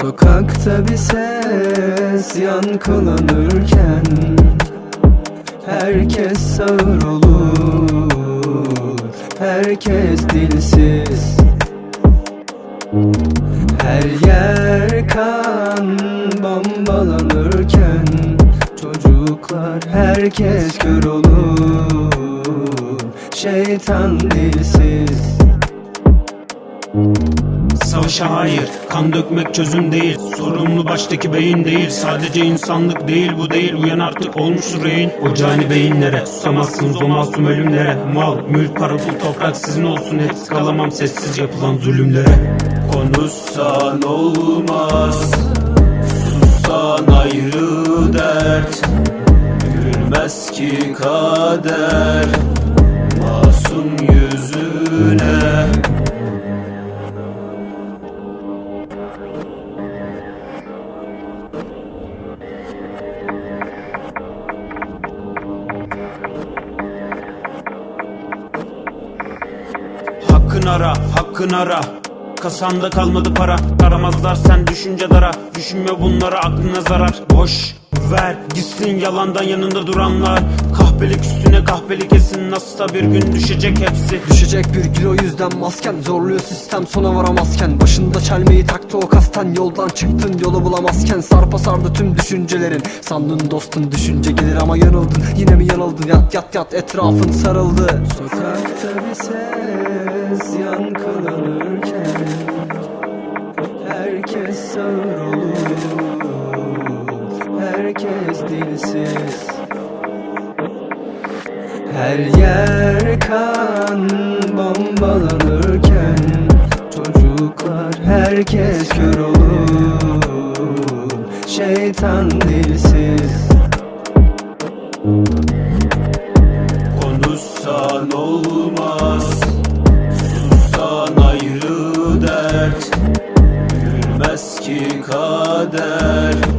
Sokakta bir ses yankılanırken Herkes sağır olur Herkes dilsiz. Her yer kan bombalanırken Çocuklar herkes kör olur Şeytan dilsiz Savaşa hayır, kan dökmek çözüm değil Sorumlu baştaki beyin değil. Sadece insanlık değil bu değil. Uyan artık olmuş rehin. O cani beyinlere Susamazsınız o masum ölümlere. Mal, mülk, para, pul, toprak sizin olsun. Hepsi kalamam sessiz yapılan zulümlere. Konuşsan olmaz Sussan ayrı dert. Gülmez ki kader Masum yüzüne Hakkın ara, hakkın ara. Kasanda kalmadı para Aramazlar sen düşünce dara. Düşünme bunlara aklına zarar. Boş ver gitsin yalandan yanında duranlar. Kahpelik üstüne kahpelik kesin Nasılsa bir gün düşecek hepsi. Düşecek bir gün o yüzden masken Zorluyor sistem sona varamazken. Başında çelmeyi taktı o kasten Yoldan çıktın yolu bulamazken. Sarpa sardı tüm düşüncelerin. Sandın dostun düşünce gelir ama yanıldın. Yine mi yanıldın? Yat yat yat etrafın sarıldı. Sokakta bir ses yankılanırken Herkes sağır olur Herkes dilsiz her yer kan bombalanırken Çocuklar herkes kör olur. Şeytan dilsiz. Konuşsan olmaz Sussan ayrı dert. Gülmez ki kader